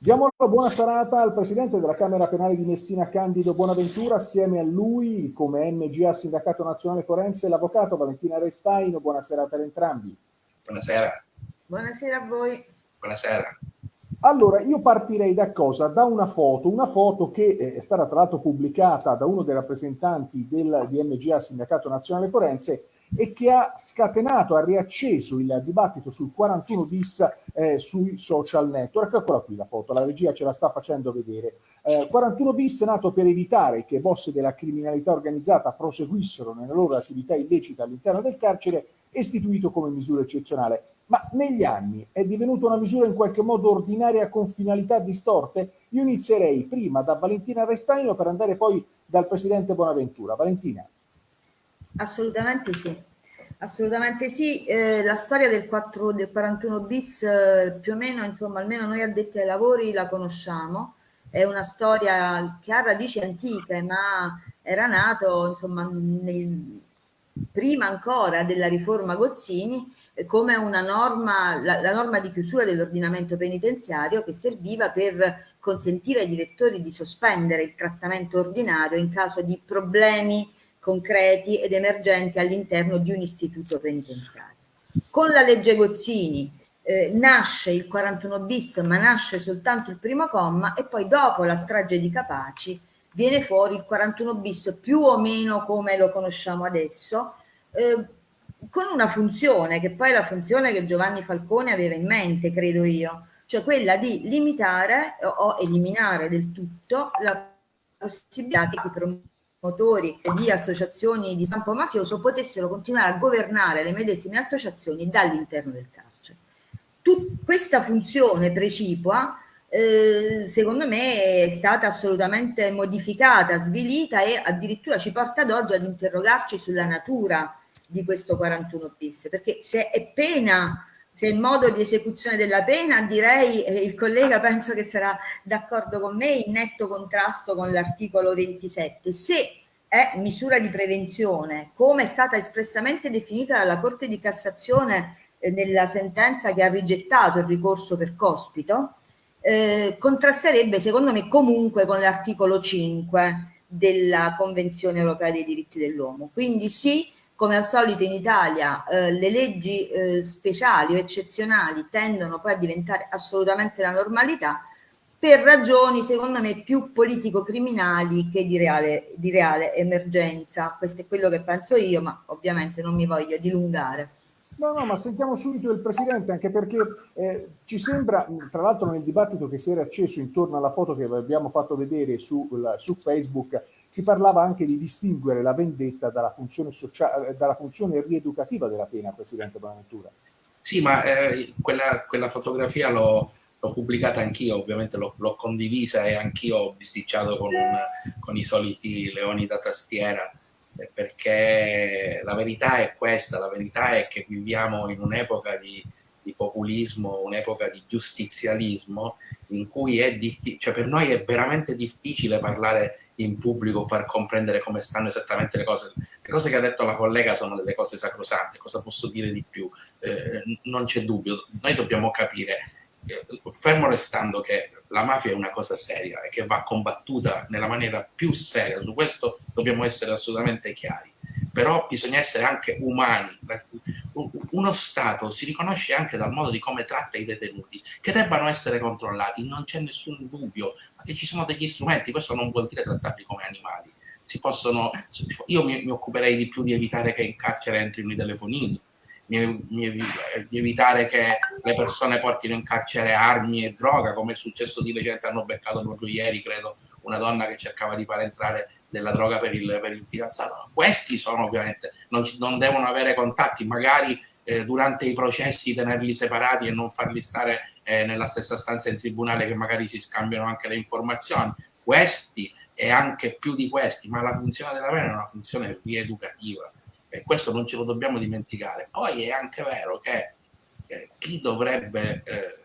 Diamo una buona serata al Presidente della Camera Penale di Messina, Candido Buonaventura, assieme a lui, come MGA Sindacato Nazionale Forense, l'Avvocato Valentina Restaino. Buona serata ad entrambi. Buonasera. Buonasera a voi. Buonasera. Allora, io partirei da cosa? Da una foto, una foto che è stata tra l'altro pubblicata da uno dei rappresentanti del DMGA Sindacato Nazionale Forense e che ha scatenato, ha riacceso il dibattito sul 41 bis eh, sui social network. Eccola qui la foto, la regia ce la sta facendo vedere. Eh, 41 bis nato per evitare che boss della criminalità organizzata proseguissero nella loro attività illecita all'interno del carcere, istituito come misura eccezionale. Ma negli anni è divenuta una misura in qualche modo ordinaria con finalità distorte? Io inizierei prima da Valentina Restaino per andare poi dal Presidente Bonaventura. Valentina. Assolutamente sì. Assolutamente sì, eh, la storia del, 4, del 41 bis eh, più o meno, insomma, almeno noi addetti ai lavori la conosciamo, è una storia che ha radici antiche, ma era nato insomma, nel, prima ancora della riforma Gozzini eh, come una norma, la, la norma di chiusura dell'ordinamento penitenziario che serviva per consentire ai direttori di sospendere il trattamento ordinario in caso di problemi concreti ed emergenti all'interno di un istituto penitenziario. Con la legge Gozzini eh, nasce il 41 bis, ma nasce soltanto il primo comma e poi dopo la strage di Capaci viene fuori il 41 bis più o meno come lo conosciamo adesso, eh, con una funzione che poi è la funzione che Giovanni Falcone aveva in mente, credo io, cioè quella di limitare o eliminare del tutto la possibilità che motori di associazioni di stampo mafioso potessero continuare a governare le medesime associazioni dall'interno del carcere. Tut questa funzione precipua eh, secondo me è stata assolutamente modificata, svilita e addirittura ci porta ad oggi ad interrogarci sulla natura di questo 41 bis, perché se è pena se il modo di esecuzione della pena, direi, eh, il collega penso che sarà d'accordo con me, in netto contrasto con l'articolo 27. Se è misura di prevenzione, come è stata espressamente definita dalla Corte di Cassazione eh, nella sentenza che ha rigettato il ricorso per cospito, eh, contrasterebbe secondo me comunque con l'articolo 5 della Convenzione Europea dei diritti dell'uomo. Quindi sì, come al solito in Italia eh, le leggi eh, speciali o eccezionali tendono poi a diventare assolutamente la normalità per ragioni secondo me più politico-criminali che di reale, di reale emergenza. Questo è quello che penso io, ma ovviamente non mi voglio dilungare. No, no, ma sentiamo subito il Presidente, anche perché eh, ci sembra, tra l'altro nel dibattito che si era acceso intorno alla foto che abbiamo fatto vedere su, su Facebook, si parlava anche di distinguere la vendetta dalla funzione, sociale, dalla funzione rieducativa della pena, Presidente Bonaventura. Sì, ma eh, quella, quella, fotografia l'ho, pubblicata anch'io, ovviamente l'ho, condivisa e anch'io ho bisticciato con, con i soliti leoni da tastiera perché la verità è questa, la verità è che viviamo in un'epoca di, di, populismo, un'epoca di giustizialismo in cui è difficile, cioè per noi è veramente difficile parlare in pubblico, far comprendere come stanno esattamente le cose. Le cose che ha detto la collega sono delle cose sacrosante, cosa posso dire di più? Eh, non c'è dubbio, noi dobbiamo capire fermo restando che la mafia è una cosa seria e che va combattuta nella maniera più seria, su questo dobbiamo essere assolutamente chiari, però bisogna essere anche umani. Uno Stato si riconosce anche dal modo di come tratta i detenuti, che debbano essere controllati, non c'è nessun dubbio, che ci sono degli strumenti, questo non vuol dire trattarli come animali. Possono, io mi, mi occuperei di più di evitare che in carcere entrino i telefonini, di evitare che le persone portino in carcere armi e droga, come è successo di recente, hanno beccato proprio ieri, credo, una donna che cercava di far entrare della droga per il, per il fidanzato. Questi sono ovviamente, non, non devono avere contatti, magari eh, durante i processi tenerli separati e non farli stare eh, nella stessa stanza in tribunale che magari si scambiano anche le informazioni. Questi e anche più di questi, ma la funzione della pena è una funzione rieducativa e questo non ce lo dobbiamo dimenticare. Poi è anche vero che eh, chi dovrebbe eh,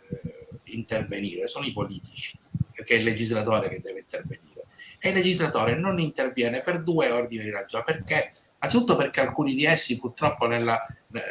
intervenire sono i politici, perché è il legislatore che deve intervenire. E il legislatore non interviene per due ordini di ragione, perché, anzitutto perché alcuni di essi purtroppo nella,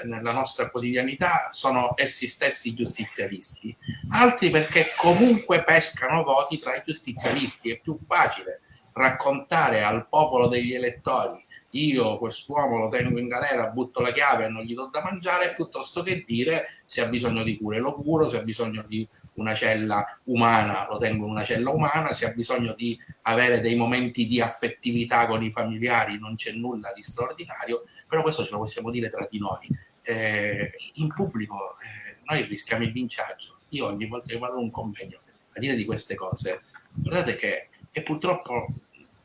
nella nostra quotidianità sono essi stessi giustizialisti, altri perché comunque pescano voti tra i giustizialisti. È più facile raccontare al popolo degli elettori io quest'uomo lo tengo in galera, butto la chiave e non gli do da mangiare, piuttosto che dire se ha bisogno di cure lo curo, se ha bisogno di una cella umana lo tengo in una cella umana, se ha bisogno di avere dei momenti di affettività con i familiari non c'è nulla di straordinario, però questo ce lo possiamo dire tra di noi. Eh, in pubblico eh, noi rischiamo il linciaggio. Io ogni volta che vado a un convegno a dire di queste cose, guardate che e purtroppo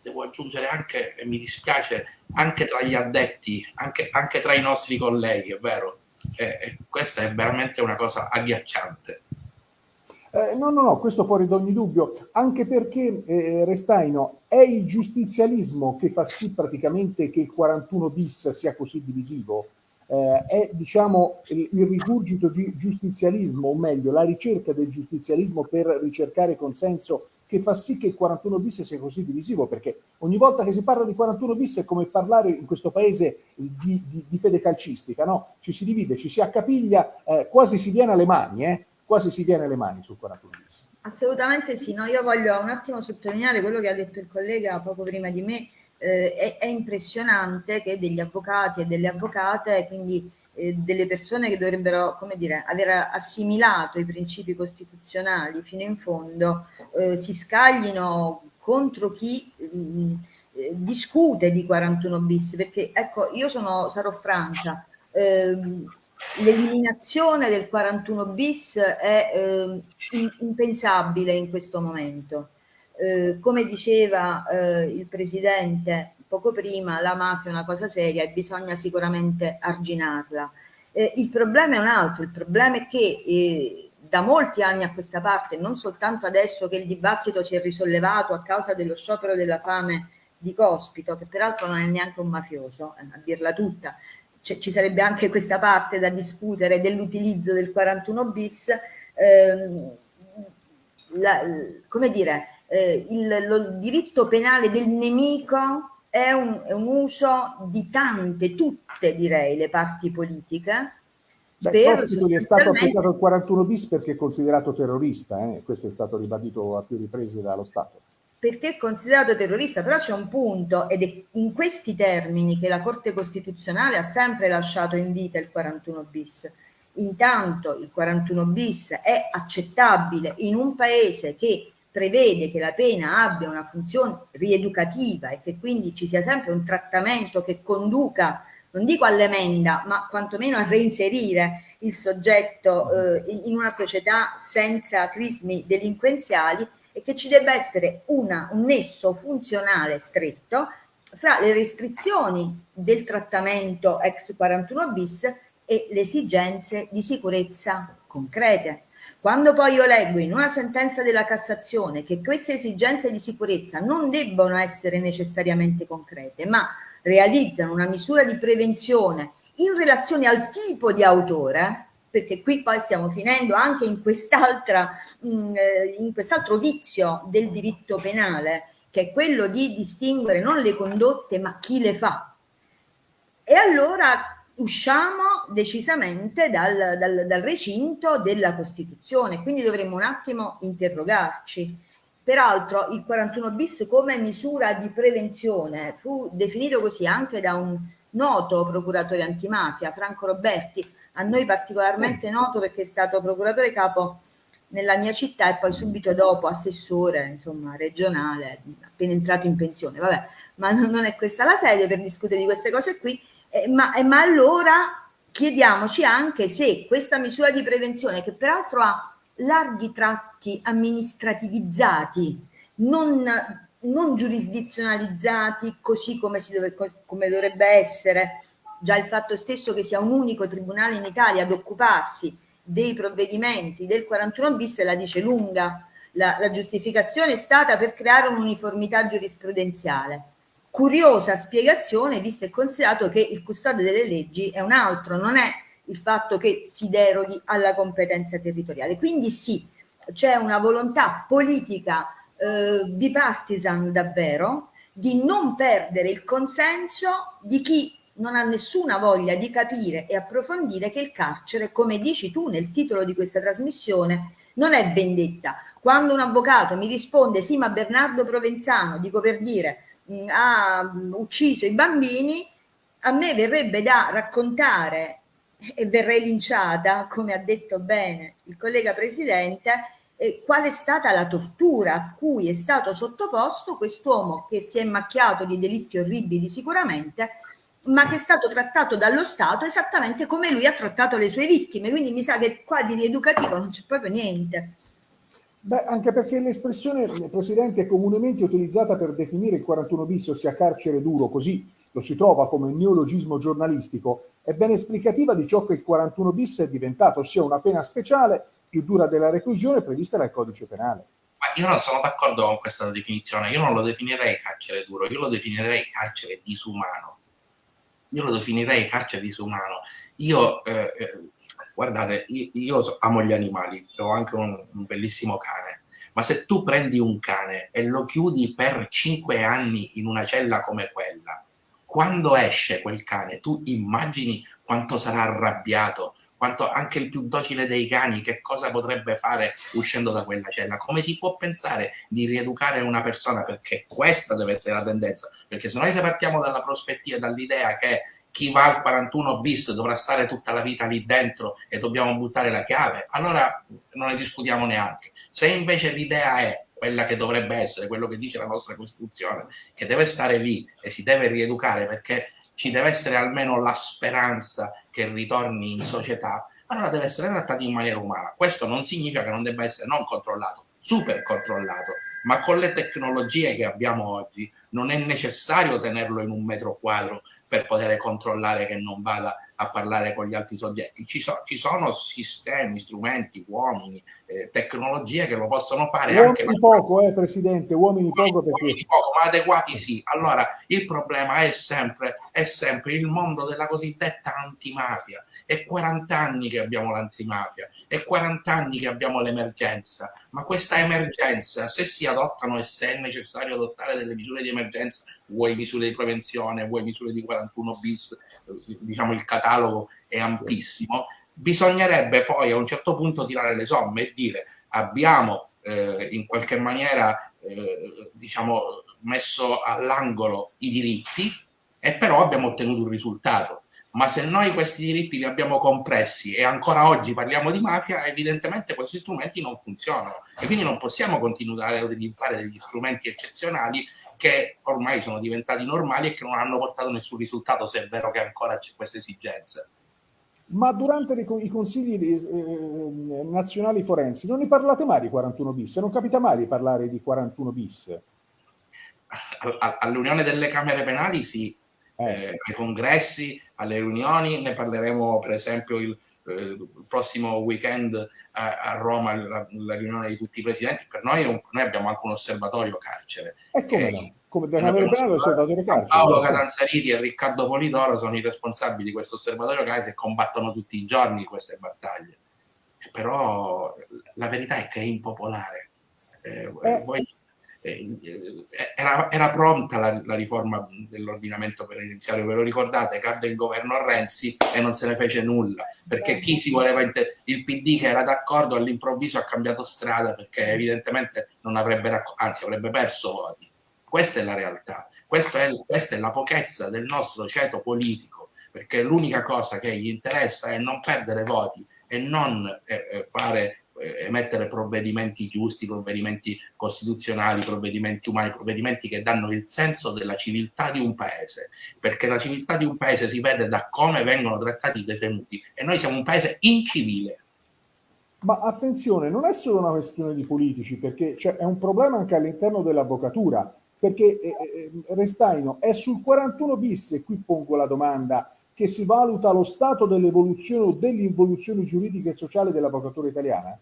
devo aggiungere anche, e mi dispiace, anche tra gli addetti, anche, anche tra i nostri colleghi, è vero. E, questa è veramente una cosa agghiacciante. Eh, no, no, no, questo fuori da ogni dubbio, anche perché, eh, Restaino, è il giustizialismo che fa sì praticamente che il 41 bis sia così divisivo eh, è diciamo il, il rigurgito di giustizialismo, o meglio la ricerca del giustizialismo per ricercare consenso che fa sì che il 41 bis sia così divisivo, perché ogni volta che si parla di 41 bis è come parlare in questo paese di, di, di fede calcistica, no? ci si divide, ci si accapiglia, eh, quasi si viene alle mani, eh? quasi si viene alle mani sul 41 bis. Assolutamente sì, no? io voglio un attimo sottolineare quello che ha detto il collega poco prima di me, eh, è, è, impressionante che degli avvocati e delle avvocate, quindi eh, delle persone che dovrebbero, come dire, aver assimilato i principi costituzionali fino in fondo, eh, si scaglino contro chi mh, mm, eh, discute di 41 bis, perché ecco, io sono, sarò franca, ehm, l'eliminazione del 41 bis è eh, impensabile in questo momento eh, come diceva eh, il Presidente poco prima, la mafia è una cosa seria e bisogna sicuramente arginarla. Eh, il problema è un altro, il problema è che eh, da molti anni a questa parte, non soltanto adesso che il dibattito si è risollevato a causa dello sciopero della fame di Cospito, che peraltro non è neanche un mafioso, eh, a dirla tutta, ci sarebbe anche questa parte da discutere dell'utilizzo del 41 bis, ehm, la, come dire, eh, il, lo, il, diritto penale del nemico è un, è un, uso di tante, tutte direi, le parti politiche. Beh, per gli è stato applicato il 41 bis perché è considerato terrorista, eh? questo è stato ribadito a più riprese dallo Stato. Perché è considerato terrorista, però c'è un punto ed è in questi termini che la Corte Costituzionale ha sempre lasciato in vita il 41 bis. Intanto il 41 bis è accettabile in un paese che prevede che la pena abbia una funzione rieducativa e che quindi ci sia sempre un trattamento che conduca, non dico all'emenda, ma quantomeno a reinserire il soggetto eh, in una società senza crismi delinquenziali e che ci debba essere una, un nesso funzionale stretto fra le restrizioni del trattamento ex 41 bis e le esigenze di sicurezza concrete. Quando poi io leggo in una sentenza della Cassazione che queste esigenze di sicurezza non debbono essere necessariamente concrete, ma realizzano una misura di prevenzione in relazione al tipo di autore, perché qui poi stiamo finendo anche in quest'altra mm, eh, in quest'altro vizio del diritto penale, che è quello di distinguere non le condotte ma chi le fa. E allora usciamo decisamente dal, dal, dal, recinto della Costituzione, quindi dovremmo un attimo interrogarci. Peraltro il 41 bis come misura di prevenzione fu definito così anche da un noto procuratore antimafia, Franco Roberti, a noi particolarmente noto perché è stato procuratore capo nella mia città e poi subito dopo assessore insomma regionale appena entrato in pensione. Vabbè ma non è questa la sede per discutere di queste cose qui eh, ma, eh, ma allora chiediamoci anche se questa misura di prevenzione, che peraltro ha larghi tratti amministrativizzati, non, non giurisdizionalizzati così come, dove, come dovrebbe essere, già il fatto stesso che sia un unico tribunale in Italia ad occuparsi dei provvedimenti del 41 bis la dice lunga. La, la giustificazione è stata per creare un'uniformità giurisprudenziale curiosa spiegazione visto e considerato che il custode delle leggi è un altro, non è il fatto che si deroghi alla competenza territoriale. Quindi sì, c'è una volontà politica eh, bipartisan davvero di non perdere il consenso di chi non ha nessuna voglia di capire e approfondire che il carcere, come dici tu nel titolo di questa trasmissione, non è vendetta. Quando un avvocato mi risponde sì ma Bernardo Provenzano, dico per dire, ha ucciso i bambini, a me verrebbe da raccontare e verrei linciata, come ha detto bene il collega presidente, eh, qual è stata la tortura a cui è stato sottoposto quest'uomo che si è macchiato di delitti orribili sicuramente, ma che è stato trattato dallo Stato esattamente come lui ha trattato le sue vittime. Quindi mi sa che qua di rieducativo non c'è proprio niente. Beh, anche perché l'espressione, Presidente, è comunemente utilizzata per definire il 41 bis, ossia carcere duro, così lo si trova come neologismo giornalistico, è ben esplicativa di ciò che il 41 bis è diventato, ossia una pena speciale più dura della reclusione prevista dal codice penale. Ma io non sono d'accordo con questa definizione, io non lo definirei carcere duro, io lo definirei carcere disumano. Io lo definirei carcere disumano. Io eh, eh guardate, io, amo gli animali, ho anche un, un, bellissimo cane, ma se tu prendi un cane e lo chiudi per cinque anni in una cella come quella, quando esce quel cane, tu immagini quanto sarà arrabbiato, quanto anche il più docile dei cani, che cosa potrebbe fare uscendo da quella cella? Come si può pensare di rieducare una persona? Perché questa deve essere la tendenza. Perché se noi se partiamo dalla prospettiva, dall'idea che chi va al 41 bis dovrà stare tutta la vita lì dentro e dobbiamo buttare la chiave, allora non ne discutiamo neanche. Se invece l'idea è quella che dovrebbe essere, quello che dice la nostra Costituzione, che deve stare lì e si deve rieducare perché ci deve essere almeno la speranza che ritorni in società, allora deve essere trattato in maniera umana. Questo non significa che non debba essere non controllato, super controllato, ma con le tecnologie che abbiamo oggi non è necessario tenerlo in un metro quadro per poter controllare che non vada a parlare con gli altri soggetti. Ci, so, ci sono sistemi, strumenti, uomini, eh, tecnologie che lo possono fare uomini anche... poco, eh, Presidente, uomini, uomini poco perché... Uomini poco, ma adeguati sì. Allora, il problema è sempre, è sempre il mondo della cosiddetta antimafia. È 40 anni che abbiamo l'antimafia, è 40 anni che abbiamo l'emergenza, ma questa emergenza, se si adottano e se è necessario adottare delle misure di emergenza, vuoi misure di prevenzione, vuoi misure di 41 bis, diciamo il catalogo è ampissimo, bisognerebbe poi a un certo punto tirare le somme e dire abbiamo eh, in qualche maniera eh, diciamo messo all'angolo i diritti e però abbiamo ottenuto un risultato. Ma se noi questi diritti li abbiamo compressi e ancora oggi parliamo di mafia, evidentemente questi strumenti non funzionano. E quindi non possiamo continuare a utilizzare degli strumenti eccezionali che ormai sono diventati normali e che non hanno portato nessun risultato, se è vero che ancora c'è questa esigenza. Ma durante i consigli eh, nazionali forensi non ne parlate mai di 41 bis? Non capita mai di parlare di 41 bis? All'Unione delle Camere Penali sì, eh, ai congressi, alle riunioni, ne parleremo per esempio il, eh, il prossimo weekend a, a Roma, la, la, riunione di tutti i presidenti, per noi, un, noi abbiamo anche un osservatorio carcere. E come no? Come da Camera Penale osservatorio carcere. Paolo Catanzariti e Riccardo Polidoro sono i responsabili di questo osservatorio carcere che combattono tutti i giorni queste battaglie. Però la verità è che è impopolare. Eh, eh, voi eh, era, era, pronta la, la riforma dell'ordinamento penitenziario, ve lo ricordate? Cadde il governo Renzi e non se ne fece nulla, perché chi si voleva, il PD che era d'accordo all'improvviso ha cambiato strada perché evidentemente non avrebbe, anzi avrebbe perso voti. Questa è la realtà, questa è, questa è la pochezza del nostro ceto politico, perché l'unica cosa che gli interessa è non perdere voti e non eh, eh fare eh, emettere provvedimenti giusti, provvedimenti costituzionali, provvedimenti umani, provvedimenti che danno il senso della civiltà di un paese, perché la civiltà di un paese si vede da come vengono trattati i detenuti. E noi siamo un paese incivile. Ma attenzione, non è solo una questione di politici, perché è un problema anche all'interno dell'avvocatura, perché eh, eh, Restaino è sul 41 bis, e qui pongo la domanda, che si valuta lo stato dell'evoluzione o dell'involuzione giuridica e sociale dell'avvocatura italiana?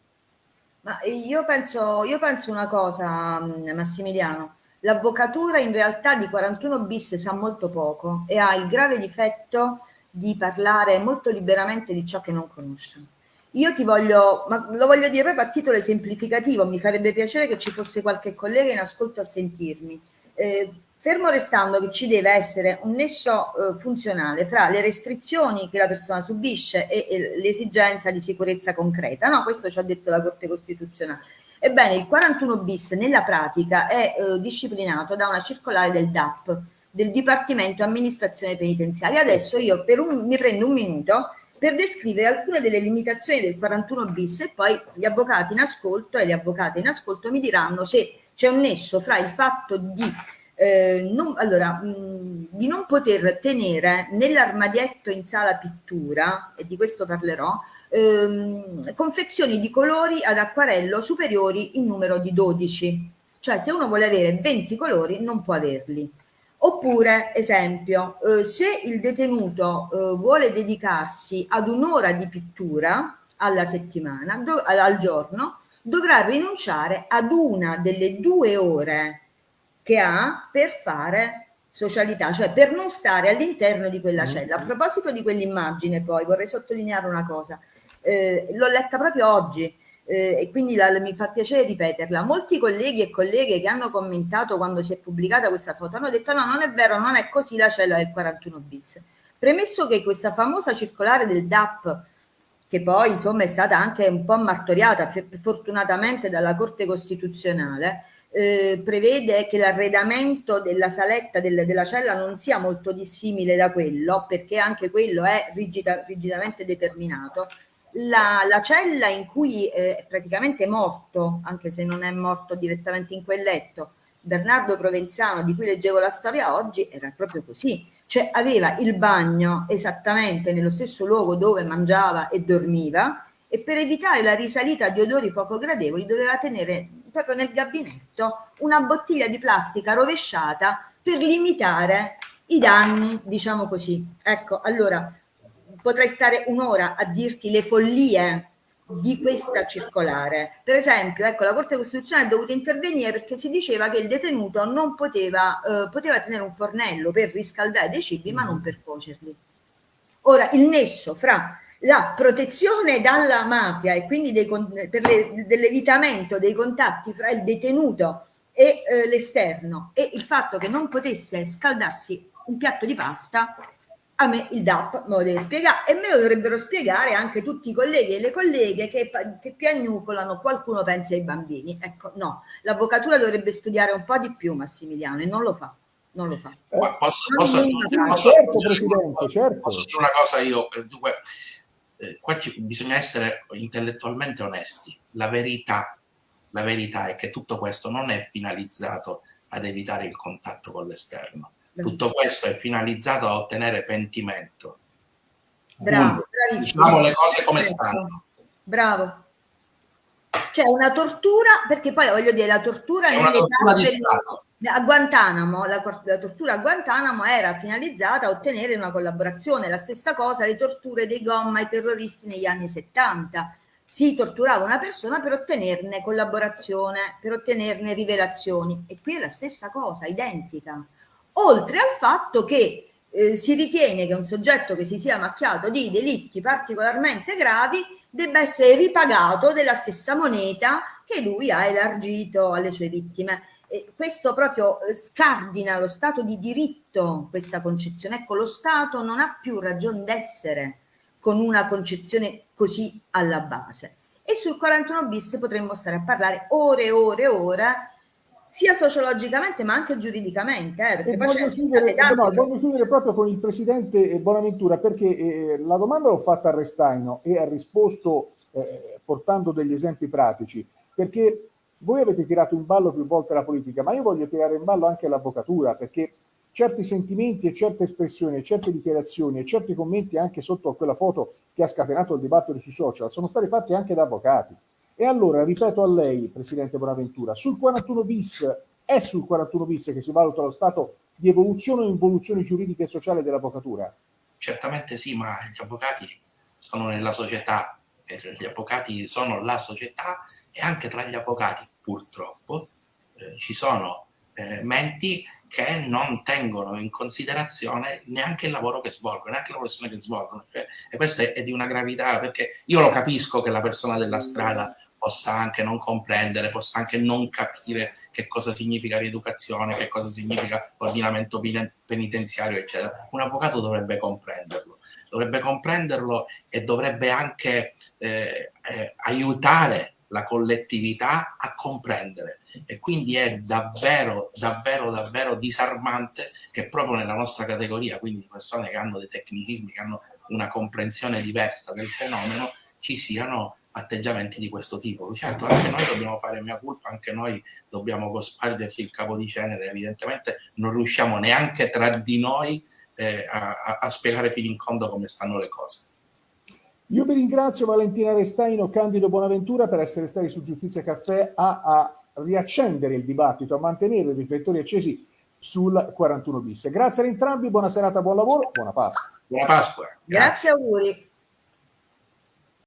Ma io penso, io penso una cosa, mm, Massimiliano. L'avvocatura in realtà di 41 bis sa molto poco e ha il grave difetto di parlare molto liberamente di ciò che non conosce. Io ti voglio, ma lo voglio dire proprio a titolo esemplificativo, mi farebbe piacere che ci fosse qualche collega in ascolto a sentirmi. Eh, fermo restando che ci deve essere un nesso eh, funzionale fra le restrizioni che la persona subisce e, e l'esigenza di sicurezza concreta. No, questo ci ha detto la Corte Costituzionale. Ebbene, il 41 bis nella pratica è eh, disciplinato da una circolare del DAP, del Dipartimento Amministrazione Penitenziaria. Adesso io un, mi prendo un minuto per descrivere alcune delle limitazioni del 41 bis e poi gli avvocati in ascolto e le avvocate in ascolto mi diranno se c'è un nesso fra il fatto di eh, non, allora, mh, di non poter tenere nell'armadietto in sala pittura, e di questo parlerò, ehm, confezioni di colori ad acquarello superiori in numero di 12. Cioè se uno vuole avere 20 colori non può averli. Oppure, esempio, eh, se il detenuto eh, vuole dedicarsi ad un'ora di pittura alla settimana, al giorno, dovrà rinunciare ad una delle due ore che ha per fare socialità, cioè per non stare all'interno di quella mm. cella. A proposito di quell'immagine poi vorrei sottolineare una cosa, eh, l'ho letta proprio oggi eh, e quindi la, mi fa piacere ripeterla. Molti colleghi e colleghe che hanno commentato quando si è pubblicata questa foto hanno detto no, non è vero, non è così la cella del 41 bis. Premesso che questa famosa circolare del DAP che poi insomma è stata anche un po' martoriata fortunatamente dalla Corte Costituzionale, eh, prevede che l'arredamento della saletta del, della cella non sia molto dissimile da quello, perché anche quello è rigida, rigidamente determinato. La, la, cella in cui eh, è praticamente morto, anche se non è morto direttamente in quel letto, Bernardo Provenzano, di cui leggevo la storia oggi, era proprio così, cioè aveva il bagno esattamente nello stesso luogo dove mangiava e dormiva e per evitare la risalita di odori poco gradevoli doveva tenere proprio nel gabinetto una bottiglia di plastica rovesciata per limitare i danni, diciamo così. Ecco, allora potrei stare un'ora a dirti le follie di questa circolare. Per esempio, ecco, la Corte Costituzionale è dovuta intervenire perché si diceva che il detenuto non poteva, eh, poteva tenere un fornello per riscaldare dei cibi ma non per cuocerli. Ora, il nesso fra la protezione dalla mafia e quindi dei, per le, dell'evitamento dei contatti fra il detenuto e eh, l'esterno e il fatto che non potesse scaldarsi un piatto di pasta a me il DAP me lo deve spiegare e me lo dovrebbero spiegare anche tutti i colleghi e le colleghe che, che piagnucolano qualcuno pensa ai bambini. Ecco no, l'avvocatura dovrebbe studiare un po' di più Massimiliano e non lo fa non lo fa. Eh, posso, posso, aggiungere, posso, certo, Presidente, certo. posso dire una cosa io? Eh, dunque eh, qua ci, bisogna essere intellettualmente onesti. La verità, la verità è che tutto questo non è finalizzato ad evitare il contatto con l'esterno. Tutto questo è finalizzato a ottenere pentimento. Bravo, bravissimo. Diciamo le cose come stanno. Bravo. C'è una tortura, perché poi voglio dire, la tortura... È una tortura di Stato a Guantanamo, la, la, tortura a Guantanamo era finalizzata a ottenere una collaborazione, la stessa cosa le torture dei gomma ai terroristi negli anni 70. Si torturava una persona per ottenerne collaborazione, per ottenerne rivelazioni e qui è la stessa cosa, identica. Oltre al fatto che eh, si ritiene che un soggetto che si sia macchiato di delitti particolarmente gravi debba essere ripagato della stessa moneta che lui ha elargito alle sue vittime eh, questo proprio eh, scardina lo Stato di diritto, questa concezione. Ecco, lo Stato non ha più ragione d'essere con una concezione così alla base. E sul 41 bis potremmo stare a parlare ore e ore e ore, sia sociologicamente ma anche giuridicamente. Eh, perché poi voglio, chiudere, no, voglio chiudere proprio con il Presidente Bonaventura, perché eh, la domanda l'ho fatta a Restaino e ha risposto eh, portando degli esempi pratici, perché voi avete tirato in ballo più volte la politica, ma io voglio tirare in ballo anche l'avvocatura, perché certi sentimenti e certe espressioni e certe dichiarazioni e certi commenti anche sotto quella foto che ha scatenato il dibattito sui social sono stati fatti anche da avvocati. E allora ripeto a lei, Presidente Bonaventura, sul 41 bis è sul 41 bis che si valuta lo stato di evoluzione o involuzione giuridica e sociale dell'avvocatura? Certamente sì, ma gli avvocati sono nella società, gli avvocati sono la società e anche tra gli avvocati purtroppo eh, ci sono eh, menti che non tengono in considerazione neanche il lavoro che svolgono, neanche la professione che svolgono. Cioè, e questo è, è, di una gravità, perché io lo capisco che la persona della strada possa anche non comprendere, possa anche non capire che cosa significa rieducazione, che cosa significa ordinamento penitenziario, eccetera. Un avvocato dovrebbe comprenderlo, dovrebbe comprenderlo e dovrebbe anche eh, eh, aiutare la collettività a comprendere e quindi è davvero, davvero, davvero disarmante che proprio nella nostra categoria, quindi di persone che hanno dei tecnicismi, che hanno una comprensione diversa del fenomeno, ci siano atteggiamenti di questo tipo. Certo, anche noi dobbiamo fare mia colpa, anche noi dobbiamo cospargerci il capo di cenere, evidentemente non riusciamo neanche tra di noi eh, a, a spiegare fino in fondo come stanno le cose. Io vi ringrazio Valentina Restaino, Candido Bonaventura per essere stati su Giustizia Caffè a, a riaccendere il dibattito, a mantenere i riflettori accesi sul 41 bis. Grazie ad entrambi, buona serata, buon lavoro, buona Pasqua. Buona Pasqua. Grazie, Grazie auguri.